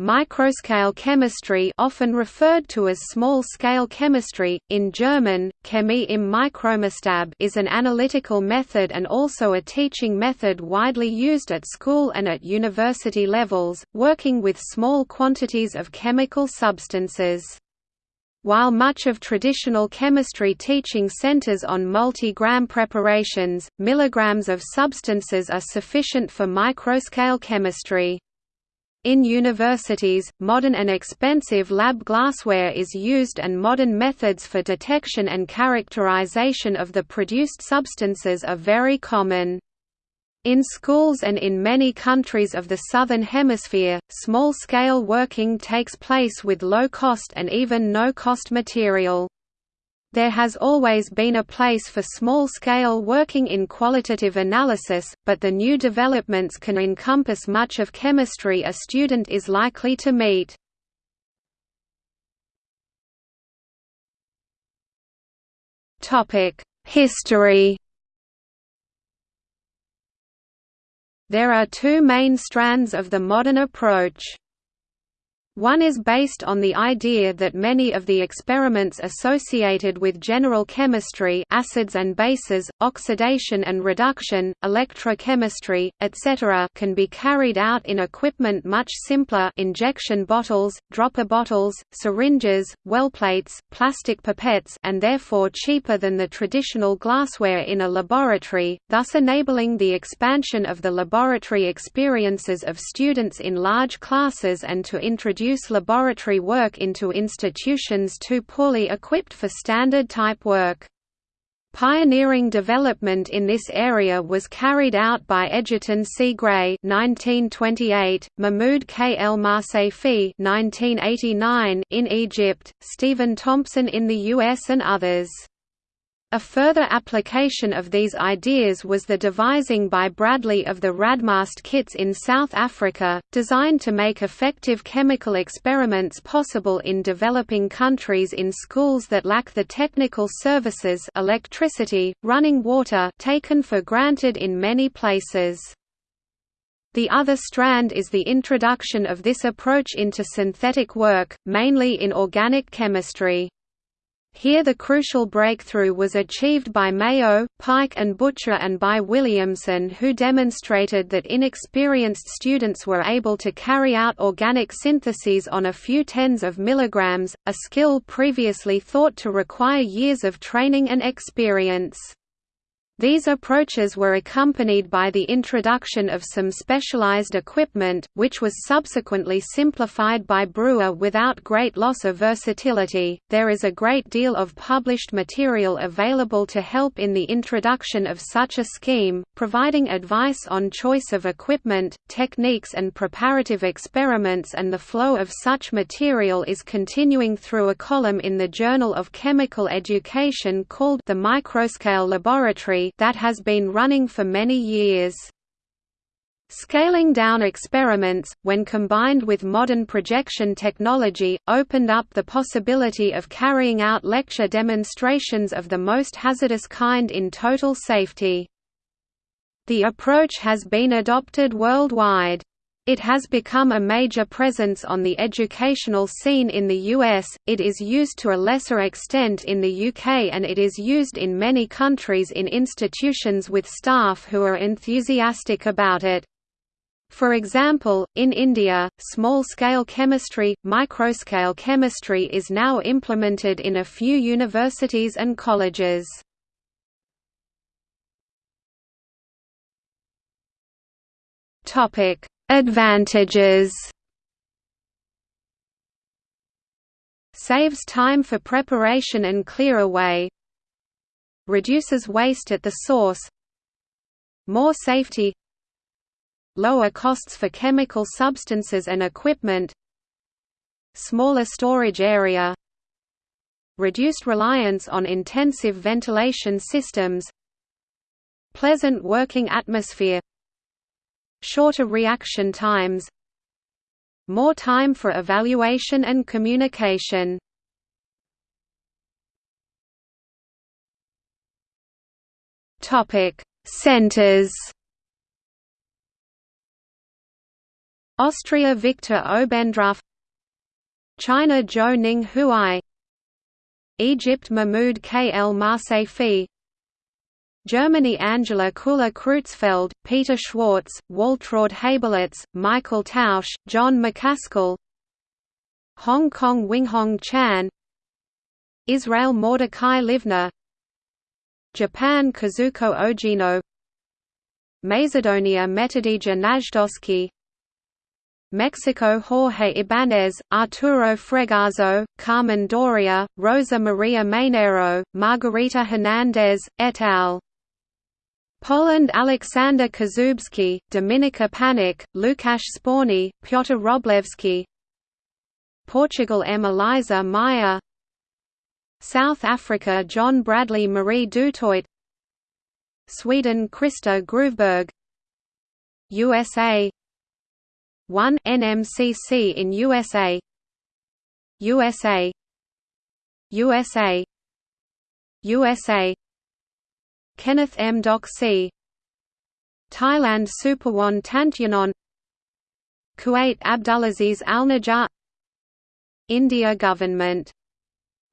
Microscale chemistry often referred to as small-scale chemistry, in German, Chemie im Mikromaßstab is an analytical method and also a teaching method widely used at school and at university levels, working with small quantities of chemical substances. While much of traditional chemistry teaching centers on multi-gram preparations, milligrams of substances are sufficient for microscale chemistry. In universities, modern and expensive lab glassware is used and modern methods for detection and characterization of the produced substances are very common. In schools and in many countries of the Southern Hemisphere, small-scale working takes place with low-cost and even no-cost material. There has always been a place for small-scale working in qualitative analysis, but the new developments can encompass much of chemistry a student is likely to meet. History There are two main strands of the modern approach. One is based on the idea that many of the experiments associated with general chemistry acids and bases, oxidation and reduction, electrochemistry, etc. can be carried out in equipment much simpler injection bottles, dropper bottles, syringes, wellplates, plastic pipettes and therefore cheaper than the traditional glassware in a laboratory, thus enabling the expansion of the laboratory experiences of students in large classes and to introduce introduce laboratory work into institutions too poorly equipped for standard-type work. Pioneering development in this area was carried out by Egerton C. Gray (1928), Mahmoud K. El Marsafi (1989) in Egypt, Stephen Thompson in the U.S., and others. A further application of these ideas was the devising by Bradley of the RADMASTE kits in South Africa, designed to make effective chemical experiments possible in developing countries in schools that lack the technical services electricity, running water taken for granted in many places. The other strand is the introduction of this approach into synthetic work, mainly in organic chemistry. Here the crucial breakthrough was achieved by Mayo, Pike and Butcher and by Williamson who demonstrated that inexperienced students were able to carry out organic syntheses on a few tens of milligrams, a skill previously thought to require years of training and experience. These approaches were accompanied by the introduction of some specialized equipment, which was subsequently simplified by Brewer without great loss of versatility. There is a great deal of published material available to help in the introduction of such a scheme, providing advice on choice of equipment, techniques, and preparative experiments, and the flow of such material is continuing through a column in the Journal of Chemical Education called The Microscale Laboratory that has been running for many years. Scaling down experiments, when combined with modern projection technology, opened up the possibility of carrying out lecture demonstrations of the most hazardous kind in total safety. The approach has been adopted worldwide. It has become a major presence on the educational scene in the US, it is used to a lesser extent in the UK and it is used in many countries in institutions with staff who are enthusiastic about it. For example, in India, small-scale chemistry, microscale chemistry is now implemented in a few universities and colleges. Topic: Advantages. Saves time for preparation and clear away. Reduces waste at the source. More safety. Lower costs for chemical substances and equipment. Smaller storage area. Reduced reliance on intensive ventilation systems. Pleasant working atmosphere Shorter reaction times More time for evaluation and communication Topic: Centers. Austria Victor Obendrauf China Zhou Ning Huai Egypt Mahmoud K. El Marsafi Germany Angela Kuller Creutzfeldt, Peter Schwartz, Waltraud Habelitz, Michael Tausch, John McCaskill Hong Kong Winghong Chan Israel Mordecai Livner Japan Kazuko Ogino Macedonia Metodija Najdoski Mexico Jorge Ibanez, Arturo Fregazo, Carmen Doria, Rosa Maria Mainero, Margarita Hernandez, et al. Poland Aleksander Kazubski, Dominika Panik, Lukasz Sporny, Piotr Wroblewski Portugal M. Eliza Meyer South Africa John Bradley Marie Dutoit. Sweden Krista Gruveberg USA 1 NMCC in USA USA USA USA Kenneth M. Doxsee Thailand Supawan Tantayanon Kuwait Abdulaziz Al Najjar India government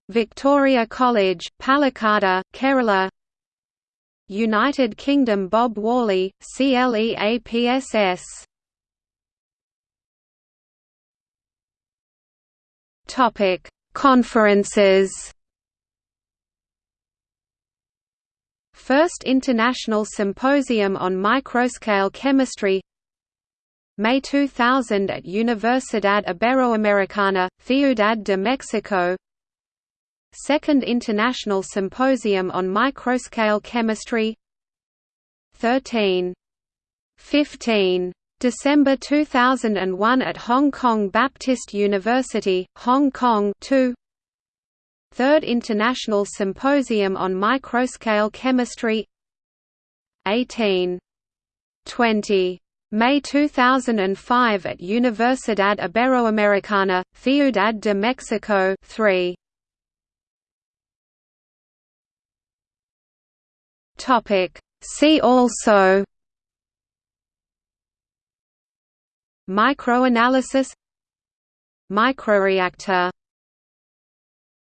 Victoria College, Palakkada, Kerala United Kingdom Bob Worley, CLEAPSS Conferences. First International Symposium on Microscale Chemistry May 2000 at Universidad Iberoamericana, Ciudad de Mexico Second International Symposium on Microscale Chemistry 13. 15. December 2001 at Hong Kong Baptist University, Hong Kong 2 Third International Symposium on Microscale Chemistry 18. 20. May 2005 at Universidad Iberoamericana, Ciudad de Mexico 3. See also Microanalysis Microreactor